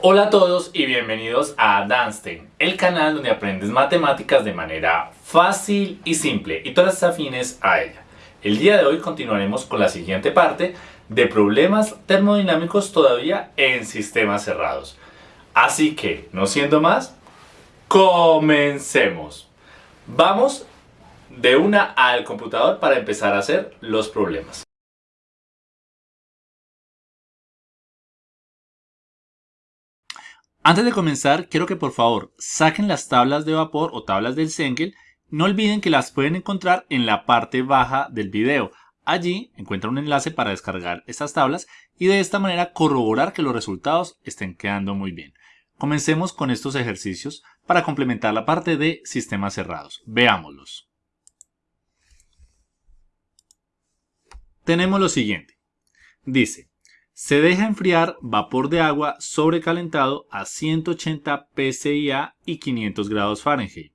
Hola a todos y bienvenidos a Danstein, el canal donde aprendes matemáticas de manera fácil y simple y todas afines a ella. El día de hoy continuaremos con la siguiente parte de problemas termodinámicos todavía en sistemas cerrados. Así que, no siendo más, comencemos. Vamos de una al computador para empezar a hacer los problemas. Antes de comenzar, quiero que por favor saquen las tablas de vapor o tablas del Sengel. No olviden que las pueden encontrar en la parte baja del video. Allí encuentran un enlace para descargar estas tablas y de esta manera corroborar que los resultados estén quedando muy bien. Comencemos con estos ejercicios para complementar la parte de sistemas cerrados. Veámoslos. Tenemos lo siguiente. Dice, se deja enfriar vapor de agua sobrecalentado a 180 pSIA y 500 grados Fahrenheit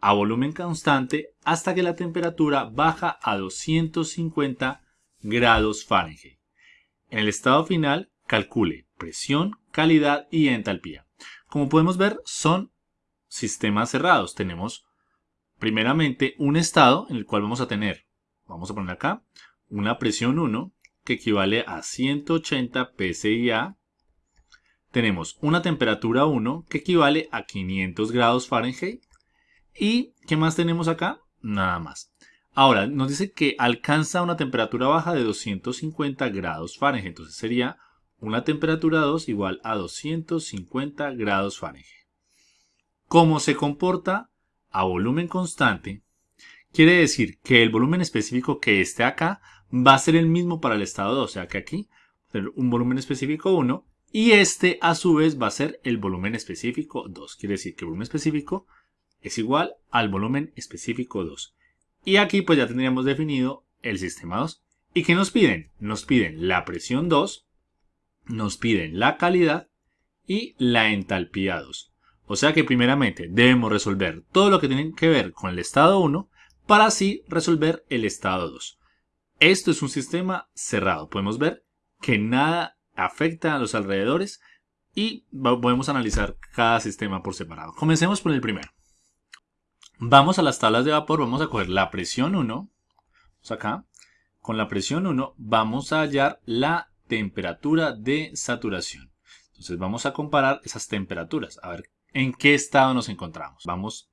a volumen constante hasta que la temperatura baja a 250 grados Fahrenheit. En el estado final, calcule presión, calidad y entalpía. Como podemos ver, son sistemas cerrados. Tenemos primeramente un estado en el cual vamos a tener, vamos a poner acá, una presión 1 que equivale a 180 pSIA. Tenemos una temperatura 1 que equivale a 500 grados Fahrenheit. ¿Y qué más tenemos acá? Nada más. Ahora, nos dice que alcanza una temperatura baja de 250 grados Fahrenheit. Entonces sería una temperatura 2 igual a 250 grados Fahrenheit. ¿Cómo se comporta a volumen constante? Quiere decir que el volumen específico que esté acá va a ser el mismo para el estado 2, o sea que aquí un volumen específico 1 y este a su vez va a ser el volumen específico 2. Quiere decir que el volumen específico es igual al volumen específico 2. Y aquí pues ya tendríamos definido el sistema 2. ¿Y qué nos piden? Nos piden la presión 2, nos piden la calidad y la entalpía 2. O sea que primeramente debemos resolver todo lo que tiene que ver con el estado 1 para así resolver el estado 2. Esto es un sistema cerrado. Podemos ver que nada afecta a los alrededores y podemos analizar cada sistema por separado. Comencemos por el primero. Vamos a las tablas de vapor, vamos a coger la presión 1, vamos acá, con la presión 1 vamos a hallar la temperatura de saturación. Entonces vamos a comparar esas temperaturas, a ver en qué estado nos encontramos. Vamos,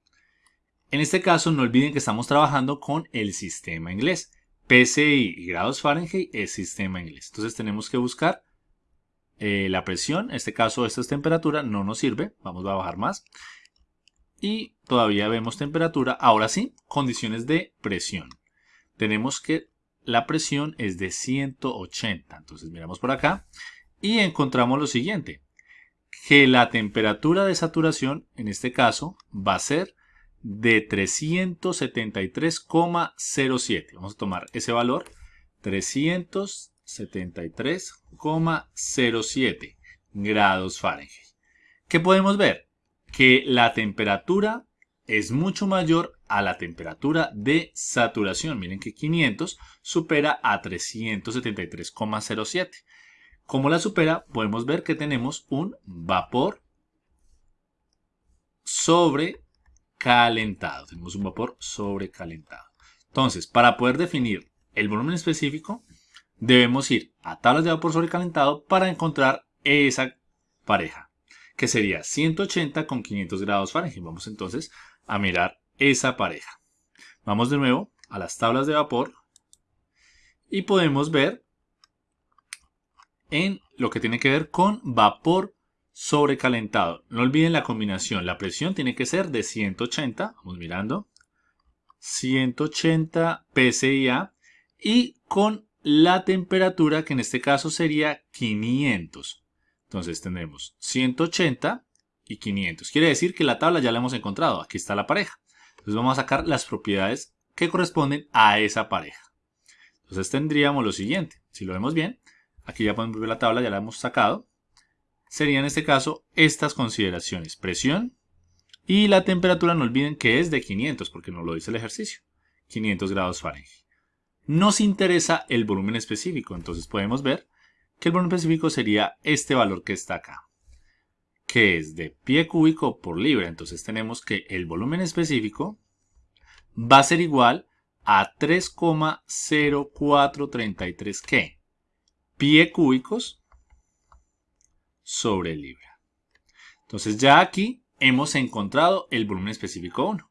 en este caso no olviden que estamos trabajando con el sistema inglés. PSI y grados Fahrenheit es sistema inglés. Entonces tenemos que buscar eh, la presión. En este caso esta es temperatura, no nos sirve. Vamos a bajar más. Y todavía vemos temperatura. Ahora sí, condiciones de presión. Tenemos que la presión es de 180. Entonces miramos por acá y encontramos lo siguiente. Que la temperatura de saturación, en este caso, va a ser de 373,07. Vamos a tomar ese valor, 373,07 grados Fahrenheit. ¿Qué podemos ver? Que la temperatura es mucho mayor a la temperatura de saturación. Miren que 500 supera a 373,07. Como la supera, podemos ver que tenemos un vapor sobre calentado. Tenemos un vapor sobrecalentado. Entonces, para poder definir el volumen específico, debemos ir a tablas de vapor sobrecalentado para encontrar esa pareja, que sería 180 con 500 grados Fahrenheit. Vamos entonces a mirar esa pareja. Vamos de nuevo a las tablas de vapor y podemos ver en lo que tiene que ver con vapor sobrecalentado. No olviden la combinación. La presión tiene que ser de 180. Vamos mirando. 180 PSIA. Y con la temperatura que en este caso sería 500. Entonces tendremos 180 y 500. Quiere decir que la tabla ya la hemos encontrado. Aquí está la pareja. Entonces vamos a sacar las propiedades que corresponden a esa pareja. Entonces tendríamos lo siguiente. Si lo vemos bien, aquí ya podemos ver la tabla, ya la hemos sacado sería en este caso estas consideraciones. Presión y la temperatura no olviden que es de 500 porque nos lo dice el ejercicio. 500 grados Fahrenheit. Nos interesa el volumen específico, entonces podemos ver que el volumen específico sería este valor que está acá. que es de pie cúbico por libra. Entonces tenemos que el volumen específico va a ser igual a 3,0433 ¿qué? Pie cúbicos sobre libra. Entonces ya aquí hemos encontrado el volumen específico 1.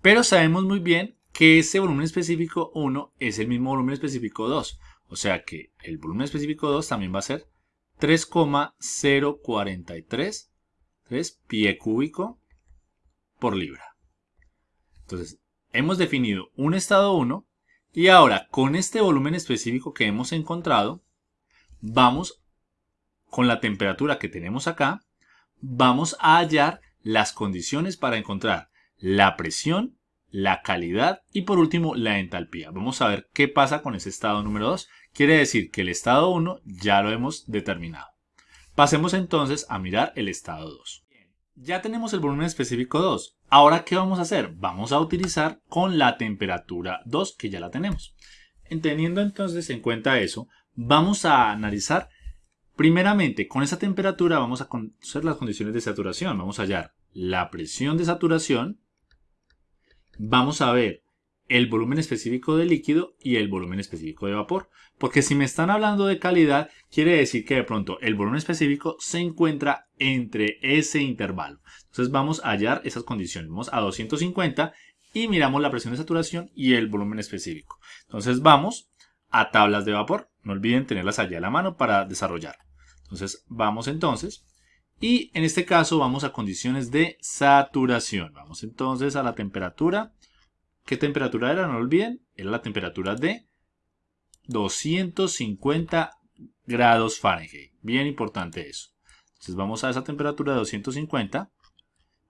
Pero sabemos muy bien que ese volumen específico 1 es el mismo volumen específico 2. O sea que el volumen específico 2 también va a ser 3,043 pie cúbico por libra. Entonces, hemos definido un estado 1 y ahora con este volumen específico que hemos encontrado, vamos con la temperatura que tenemos acá, vamos a hallar las condiciones para encontrar la presión, la calidad y por último la entalpía. Vamos a ver qué pasa con ese estado número 2. Quiere decir que el estado 1 ya lo hemos determinado. Pasemos entonces a mirar el estado 2. Ya tenemos el volumen específico 2. Ahora, ¿qué vamos a hacer? Vamos a utilizar con la temperatura 2, que ya la tenemos. Teniendo entonces en cuenta eso, vamos a analizar primeramente con esa temperatura vamos a conocer las condiciones de saturación. Vamos a hallar la presión de saturación. Vamos a ver el volumen específico de líquido y el volumen específico de vapor. Porque si me están hablando de calidad, quiere decir que de pronto el volumen específico se encuentra entre ese intervalo. Entonces vamos a hallar esas condiciones. Vamos a 250 y miramos la presión de saturación y el volumen específico. Entonces vamos a tablas de vapor. No olviden tenerlas allá a la mano para desarrollar. Entonces vamos entonces. Y en este caso vamos a condiciones de saturación. Vamos entonces a la temperatura ¿Qué temperatura era? No olviden, era la temperatura de 250 grados Fahrenheit. Bien importante eso. Entonces vamos a esa temperatura de 250.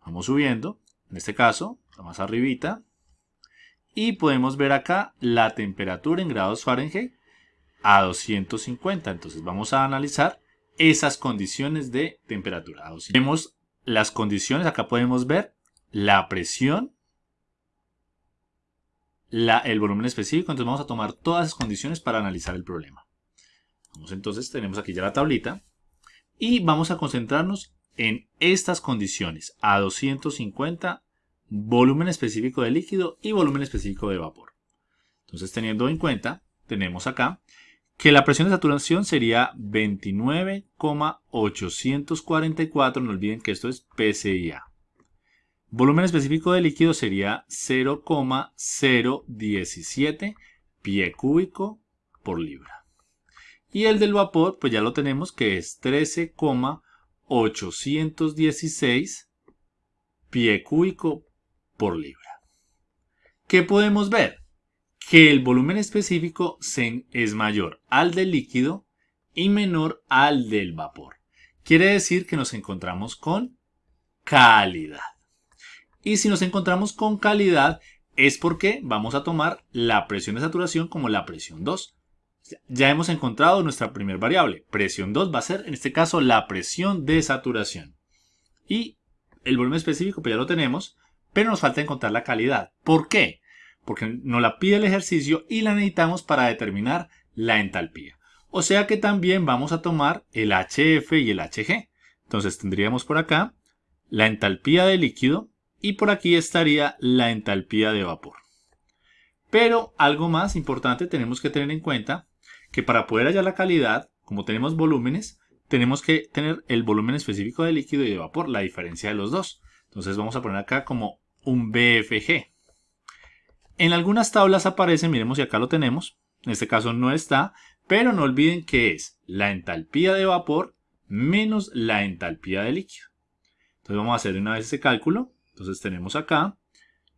Vamos subiendo. En este caso, más arribita. Y podemos ver acá la temperatura en grados Fahrenheit a 250. Entonces vamos a analizar esas condiciones de temperatura. Vemos las condiciones. Acá podemos ver la presión el volumen específico, entonces vamos a tomar todas esas condiciones para analizar el problema. Vamos entonces, tenemos aquí ya la tablita y vamos a concentrarnos en estas condiciones, a 250, volumen específico de líquido y volumen específico de vapor. Entonces teniendo en cuenta, tenemos acá que la presión de saturación sería 29,844, no olviden que esto es PCIA. Volumen específico de líquido sería 0,017 pie cúbico por libra. Y el del vapor, pues ya lo tenemos que es 13,816 pie cúbico por libra. ¿Qué podemos ver? Que el volumen específico es mayor al del líquido y menor al del vapor. Quiere decir que nos encontramos con calidad. Y si nos encontramos con calidad es porque vamos a tomar la presión de saturación como la presión 2. Ya hemos encontrado nuestra primera variable. Presión 2 va a ser en este caso la presión de saturación. Y el volumen específico pues ya lo tenemos, pero nos falta encontrar la calidad. ¿Por qué? Porque nos la pide el ejercicio y la necesitamos para determinar la entalpía. O sea que también vamos a tomar el HF y el HG. Entonces tendríamos por acá la entalpía de líquido y por aquí estaría la entalpía de vapor. Pero algo más importante tenemos que tener en cuenta que para poder hallar la calidad, como tenemos volúmenes, tenemos que tener el volumen específico de líquido y de vapor, la diferencia de los dos. Entonces vamos a poner acá como un BFG. En algunas tablas aparece, miremos si acá lo tenemos, en este caso no está, pero no olviden que es la entalpía de vapor menos la entalpía de líquido. Entonces vamos a hacer una vez ese cálculo. Entonces tenemos acá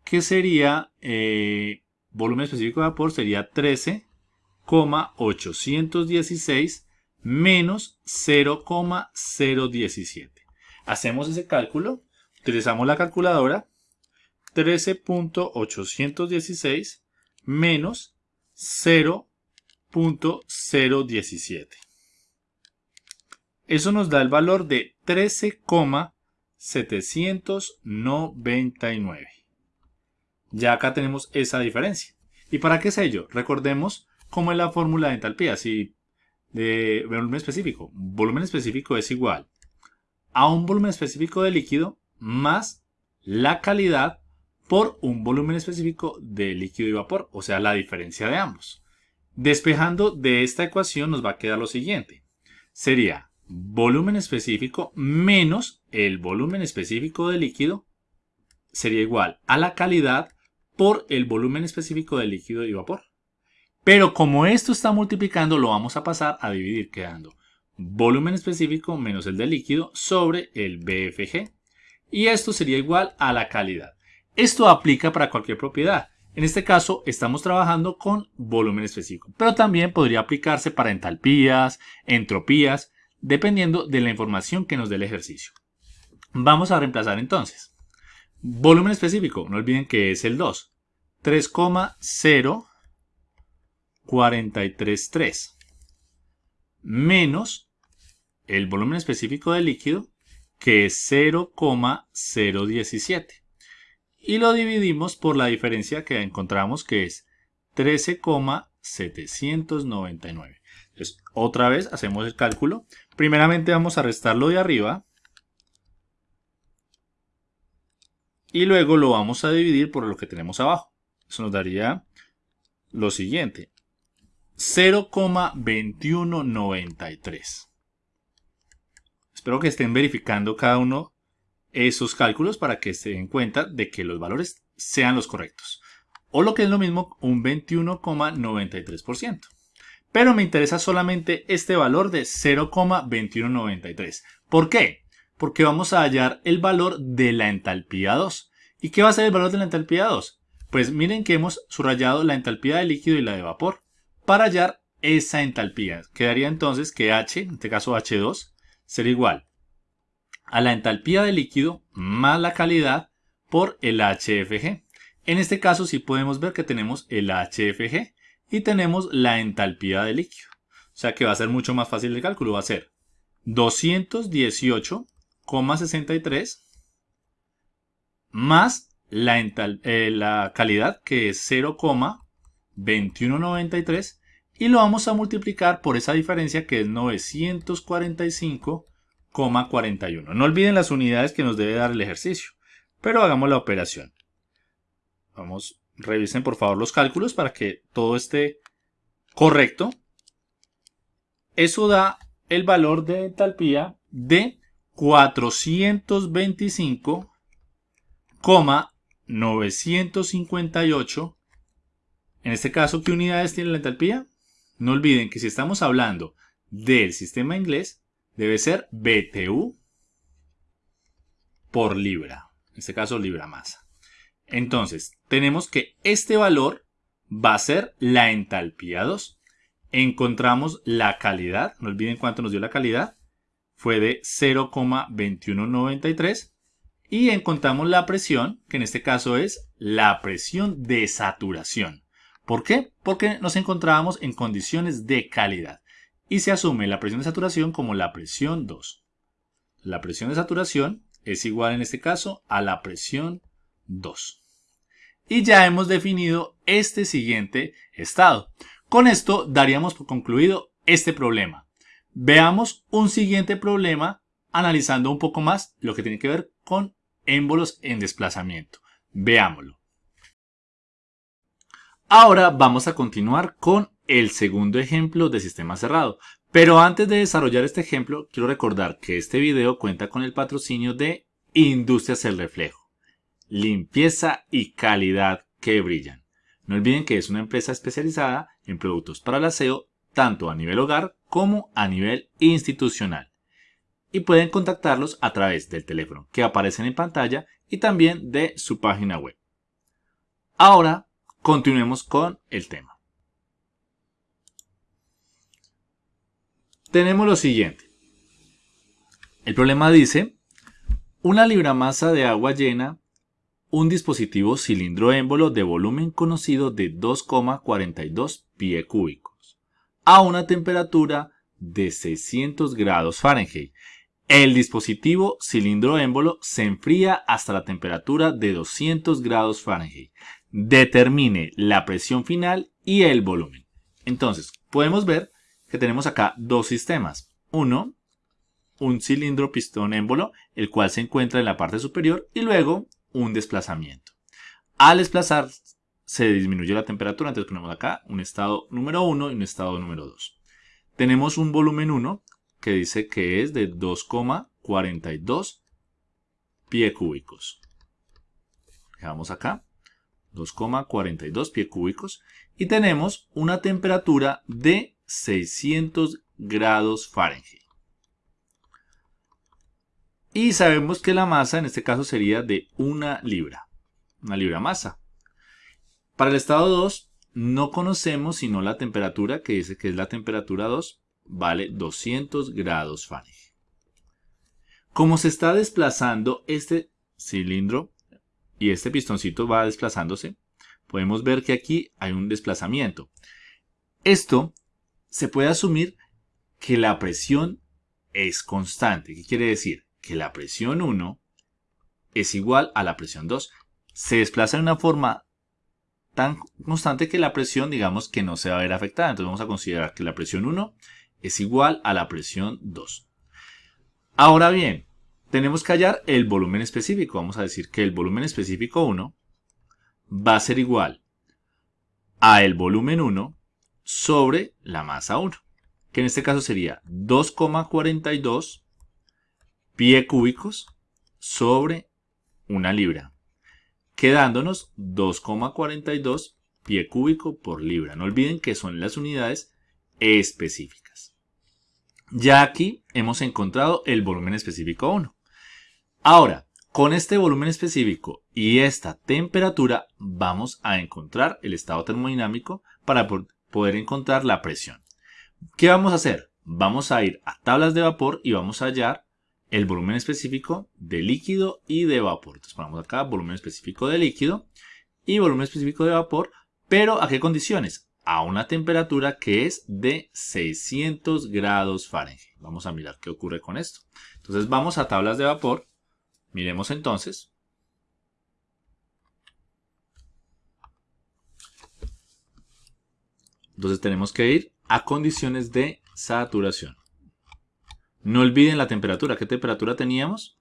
que sería eh, volumen específico de vapor sería 13,816 menos 0,017. Hacemos ese cálculo, utilizamos la calculadora 13.816 menos 0.017. Eso nos da el valor de 13,017. 799. Ya acá tenemos esa diferencia. ¿Y para qué es ello? Recordemos cómo es la fórmula de entalpía, si de volumen específico. Volumen específico es igual a un volumen específico de líquido más la calidad por un volumen específico de líquido y vapor, o sea, la diferencia de ambos. Despejando de esta ecuación nos va a quedar lo siguiente. Sería volumen específico menos el volumen específico de líquido sería igual a la calidad por el volumen específico de líquido y vapor. Pero como esto está multiplicando, lo vamos a pasar a dividir quedando volumen específico menos el de líquido sobre el BFG. Y esto sería igual a la calidad. Esto aplica para cualquier propiedad. En este caso estamos trabajando con volumen específico, pero también podría aplicarse para entalpías, entropías, dependiendo de la información que nos dé el ejercicio. Vamos a reemplazar entonces. Volumen específico, no olviden que es el 2. 3,0433 menos el volumen específico del líquido que es 0,017 y lo dividimos por la diferencia que encontramos que es 13,799. Entonces, otra vez hacemos el cálculo. Primeramente vamos a restarlo de arriba. Y luego lo vamos a dividir por lo que tenemos abajo. Eso nos daría lo siguiente. 0,2193. Espero que estén verificando cada uno esos cálculos para que se den cuenta de que los valores sean los correctos. O lo que es lo mismo, un 21,93%. Pero me interesa solamente este valor de 0,2193. ¿Por qué? Porque vamos a hallar el valor de la entalpía 2. ¿Y qué va a ser el valor de la entalpía 2? Pues miren que hemos subrayado la entalpía de líquido y la de vapor para hallar esa entalpía. Quedaría entonces que H, en este caso H2, será igual a la entalpía de líquido más la calidad por el HFG. En este caso sí podemos ver que tenemos el HFG y tenemos la entalpía de líquido. O sea que va a ser mucho más fácil el cálculo. Va a ser 218,63 más la, eh, la calidad que es 0,2193 y lo vamos a multiplicar por esa diferencia que es 945 41. No olviden las unidades que nos debe dar el ejercicio, pero hagamos la operación. Vamos, revisen por favor los cálculos para que todo esté correcto. Eso da el valor de entalpía de 425,958. En este caso, ¿qué unidades tiene la entalpía? No olviden que si estamos hablando del sistema inglés, debe ser BTU por libra. En este caso, libra masa. Entonces, tenemos que este valor va a ser la entalpía 2. Encontramos la calidad, no olviden cuánto nos dio la calidad, fue de 0,2193 y encontramos la presión, que en este caso es la presión de saturación. ¿Por qué? Porque nos encontrábamos en condiciones de calidad y se asume la presión de saturación como la presión 2. La presión de saturación es igual en este caso a la presión 2. Y ya hemos definido este siguiente estado. Con esto daríamos por concluido este problema. Veamos un siguiente problema analizando un poco más lo que tiene que ver con émbolos en desplazamiento. Veámoslo. Ahora vamos a continuar con el segundo ejemplo de sistema cerrado. Pero antes de desarrollar este ejemplo, quiero recordar que este video cuenta con el patrocinio de Industrias El Reflejo. Limpieza y calidad que brillan. No olviden que es una empresa especializada en productos para el aseo, tanto a nivel hogar como a nivel institucional. Y pueden contactarlos a través del teléfono que aparecen en pantalla y también de su página web. Ahora, continuemos con el tema. Tenemos lo siguiente. El problema dice, una libra masa de agua llena un dispositivo cilindro émbolo de volumen conocido de 2,42 pie cúbicos a una temperatura de 600 grados Fahrenheit. El dispositivo cilindro émbolo se enfría hasta la temperatura de 200 grados Fahrenheit. Determine la presión final y el volumen. Entonces, podemos ver que tenemos acá dos sistemas. Uno un cilindro pistón émbolo, el cual se encuentra en la parte superior, y luego un desplazamiento. Al desplazar se disminuye la temperatura, entonces ponemos acá un estado número 1 y un estado número 2. Tenemos un volumen 1 que dice que es de 2,42 pie cúbicos. Dejamos acá 2,42 pie cúbicos y tenemos una temperatura de 600 grados Fahrenheit. Y sabemos que la masa en este caso sería de una libra, una libra masa. Para el estado 2 no conocemos sino la temperatura que dice que es la temperatura 2, vale 200 grados Fahrenheit. Como se está desplazando este cilindro y este pistoncito va desplazándose, podemos ver que aquí hay un desplazamiento. Esto se puede asumir que la presión es constante. ¿Qué quiere decir? que la presión 1 es igual a la presión 2. Se desplaza de una forma tan constante que la presión, digamos, que no se va a ver afectada. Entonces vamos a considerar que la presión 1 es igual a la presión 2. Ahora bien, tenemos que hallar el volumen específico. Vamos a decir que el volumen específico 1 va a ser igual a el volumen 1 sobre la masa 1, que en este caso sería 2,42 pie cúbicos sobre una libra, quedándonos 2,42 pie cúbico por libra. No olviden que son las unidades específicas. Ya aquí hemos encontrado el volumen específico 1. Ahora, con este volumen específico y esta temperatura vamos a encontrar el estado termodinámico para poder encontrar la presión. ¿Qué vamos a hacer? Vamos a ir a tablas de vapor y vamos a hallar el volumen específico de líquido y de vapor. Entonces ponemos acá volumen específico de líquido y volumen específico de vapor, pero ¿a qué condiciones? A una temperatura que es de 600 grados Fahrenheit. Vamos a mirar qué ocurre con esto. Entonces vamos a tablas de vapor. Miremos entonces. Entonces tenemos que ir a condiciones de saturación. No olviden la temperatura. ¿Qué temperatura teníamos?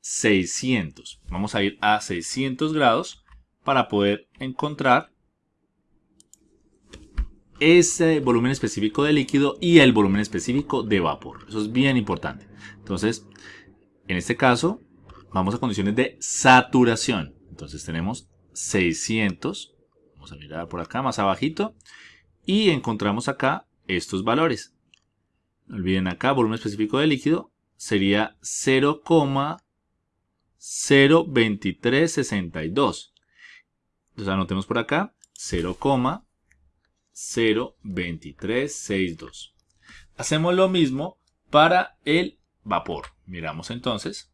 600. Vamos a ir a 600 grados para poder encontrar ese volumen específico de líquido y el volumen específico de vapor. Eso es bien importante. Entonces, en este caso, vamos a condiciones de saturación. Entonces tenemos 600. Vamos a mirar por acá más abajito. Y encontramos acá estos valores. No olviden acá, volumen específico de líquido sería 0,02362. Entonces anotemos por acá 0,02362. Hacemos lo mismo para el vapor. Miramos entonces.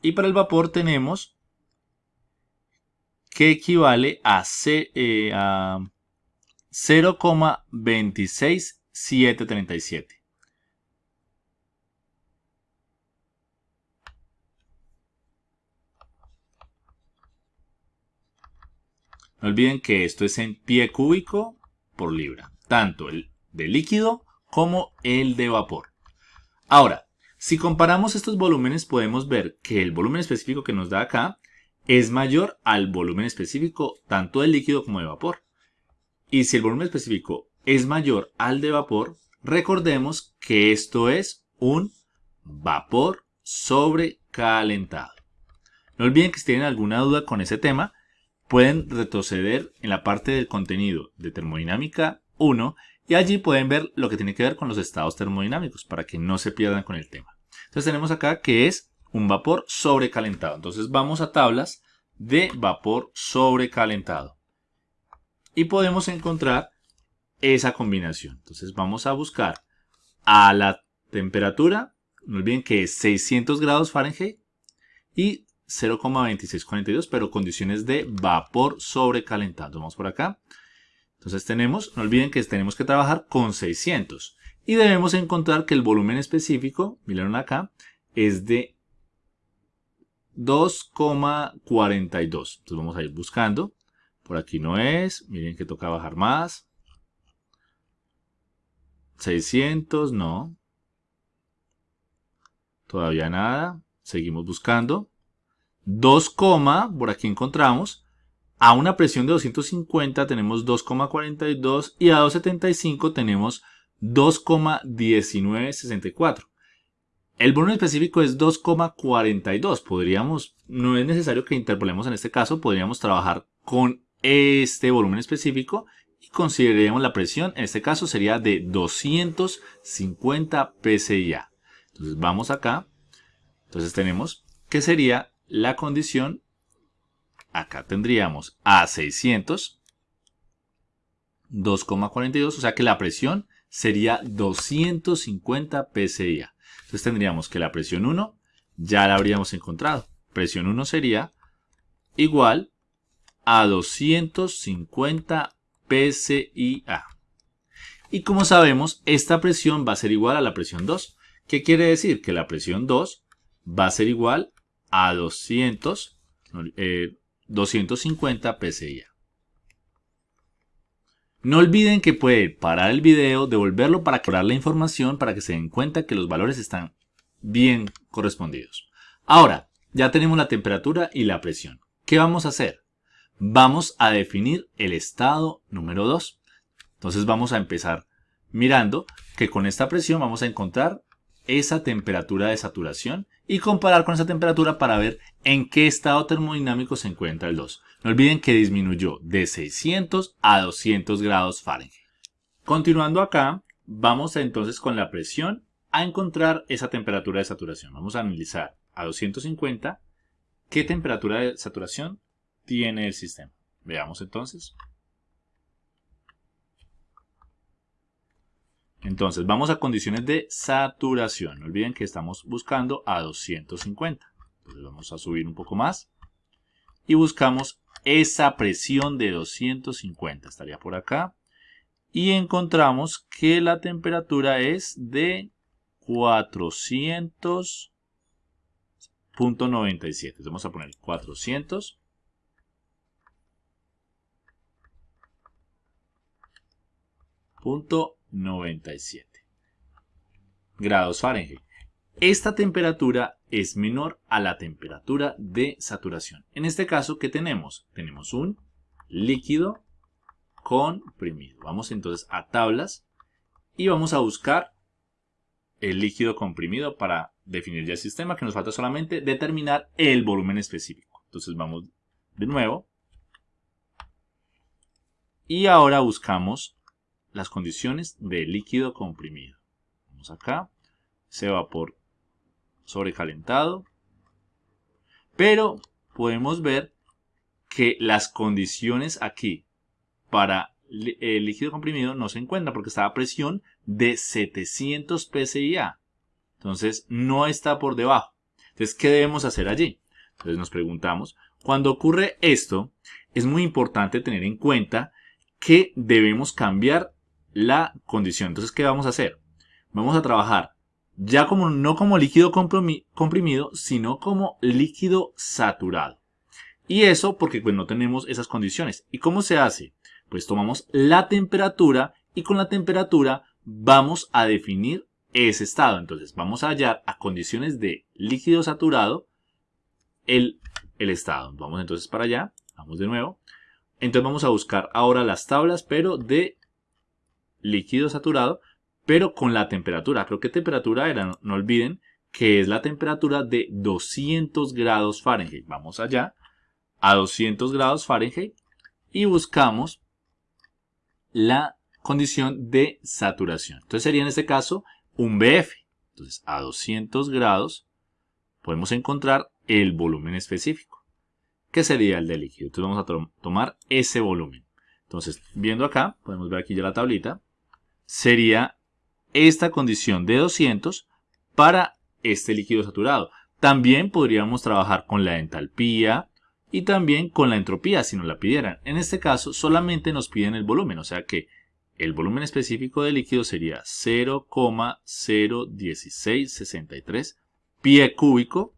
Y para el vapor tenemos que equivale a, eh, a 0,26 737. No olviden que esto es en pie cúbico por libra, tanto el de líquido como el de vapor. Ahora, si comparamos estos volúmenes podemos ver que el volumen específico que nos da acá es mayor al volumen específico tanto del líquido como de vapor. Y si el volumen específico es mayor al de vapor, recordemos que esto es un vapor sobrecalentado. No olviden que si tienen alguna duda con ese tema, pueden retroceder en la parte del contenido de termodinámica 1 y allí pueden ver lo que tiene que ver con los estados termodinámicos para que no se pierdan con el tema. Entonces tenemos acá que es un vapor sobrecalentado. Entonces vamos a tablas de vapor sobrecalentado. Y podemos encontrar esa combinación. Entonces vamos a buscar a la temperatura, no olviden que es 600 grados Fahrenheit y 0,2642, pero condiciones de vapor sobrecalentado. Vamos por acá. Entonces tenemos, no olviden que tenemos que trabajar con 600 y debemos encontrar que el volumen específico, miren acá, es de 2,42. Entonces vamos a ir buscando. Por aquí no es, miren que toca bajar más. 600, no. Todavía nada. Seguimos buscando. 2, por aquí encontramos. A una presión de 250 tenemos 2,42 y a 275 tenemos 2,1964. El volumen específico es 2,42. Podríamos, no es necesario que interpolemos en este caso, podríamos trabajar con este volumen específico y consideremos la presión, en este caso sería de 250 psia. Entonces vamos acá, entonces tenemos que sería la condición, acá tendríamos a 600, 2,42, o sea que la presión sería 250 psia. Entonces tendríamos que la presión 1 ya la habríamos encontrado. Presión 1 sería igual a 250 PSIA. Y como sabemos, esta presión va a ser igual a la presión 2. ¿Qué quiere decir? Que la presión 2 va a ser igual a 200, 250 PSIA. No olviden que pueden parar el video, devolverlo para aclarar la información para que se den cuenta que los valores están bien correspondidos. Ahora, ya tenemos la temperatura y la presión. ¿Qué vamos a hacer? Vamos a definir el estado número 2. Entonces vamos a empezar mirando que con esta presión vamos a encontrar esa temperatura de saturación y comparar con esa temperatura para ver en qué estado termodinámico se encuentra el 2. No olviden que disminuyó de 600 a 200 grados Fahrenheit. Continuando acá, vamos entonces con la presión a encontrar esa temperatura de saturación. Vamos a analizar a 250 qué temperatura de saturación tiene el sistema. Veamos entonces. Entonces, vamos a condiciones de saturación. No olviden que estamos buscando a 250. Entonces, vamos a subir un poco más. Y buscamos esa presión de 250. Estaría por acá. Y encontramos que la temperatura es de 400.97. Vamos a poner 400. Punto 97 grados Fahrenheit. Esta temperatura es menor a la temperatura de saturación. En este caso, ¿qué tenemos? Tenemos un líquido comprimido. Vamos entonces a tablas y vamos a buscar el líquido comprimido para definir ya el sistema, que nos falta solamente determinar el volumen específico. Entonces vamos de nuevo. Y ahora buscamos las condiciones de líquido comprimido. Vamos acá, se vapor sobrecalentado, pero podemos ver que las condiciones aquí para el líquido comprimido no se encuentran porque está a presión de 700 psia. Entonces no está por debajo. Entonces, ¿qué debemos hacer allí? Entonces nos preguntamos, cuando ocurre esto, es muy importante tener en cuenta que debemos cambiar la condición. Entonces, ¿qué vamos a hacer? Vamos a trabajar ya como no como líquido comprimido, sino como líquido saturado. Y eso porque pues, no tenemos esas condiciones. ¿Y cómo se hace? Pues tomamos la temperatura y con la temperatura vamos a definir ese estado. Entonces vamos a hallar a condiciones de líquido saturado el, el estado. Vamos entonces para allá. Vamos de nuevo. Entonces vamos a buscar ahora las tablas, pero de líquido saturado, pero con la temperatura. Creo que temperatura era, no, olviden, que es la temperatura de 200 grados Fahrenheit. Vamos allá a 200 grados Fahrenheit y buscamos la condición de saturación. Entonces sería en este caso un BF. Entonces a 200 grados podemos encontrar el volumen específico, que sería el del líquido. Entonces vamos a tomar ese volumen. Entonces, viendo acá, podemos ver aquí ya la tablita, sería esta condición de 200 para este líquido saturado. También podríamos trabajar con la entalpía y también con la entropía si nos la pidieran. En este caso solamente nos piden el volumen, o sea que el volumen específico del líquido sería 0,01663 pie cúbico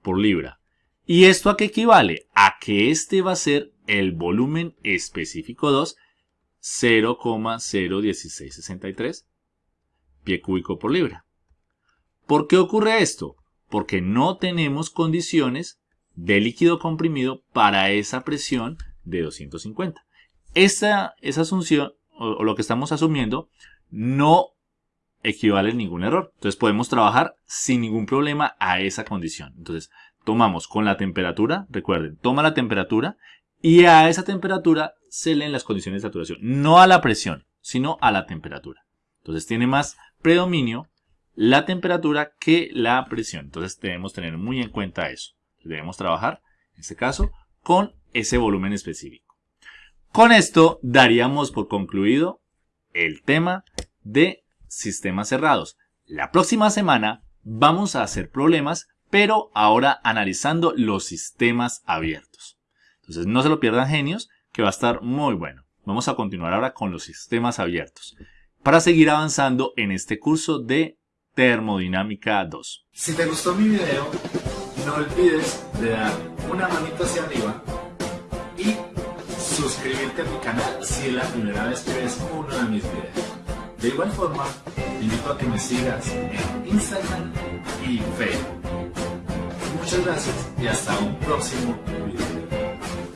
por libra. ¿Y esto a qué equivale? A que este va a ser el volumen específico 2 0,01663 pie cúbico por libra. ¿Por qué ocurre esto? porque no tenemos condiciones de líquido comprimido para esa presión de 250. Esa, esa asunción, o, lo que estamos asumiendo, no equivale a ningún error. Entonces podemos trabajar sin ningún problema a esa condición. Entonces tomamos con la temperatura, recuerden, toma la temperatura y a esa temperatura se leen las condiciones de saturación. No a la presión, sino a la temperatura. Entonces tiene más predominio la temperatura que la presión. Entonces debemos tener muy en cuenta eso. Debemos trabajar, en este caso, con ese volumen específico. Con esto daríamos por concluido el tema de sistemas cerrados. La próxima semana vamos a hacer problemas, pero ahora analizando los sistemas abiertos. Entonces no se lo pierdan genios, que va a estar muy bueno. Vamos a continuar ahora con los sistemas abiertos para seguir avanzando en este curso de termodinámica 2. Si te gustó mi video, no olvides de dar una manita hacia arriba y suscribirte a mi canal si es la primera vez que ves uno de mis videos. De igual forma, te invito a que me sigas en Instagram y Facebook. Muchas gracias y hasta un próximo video.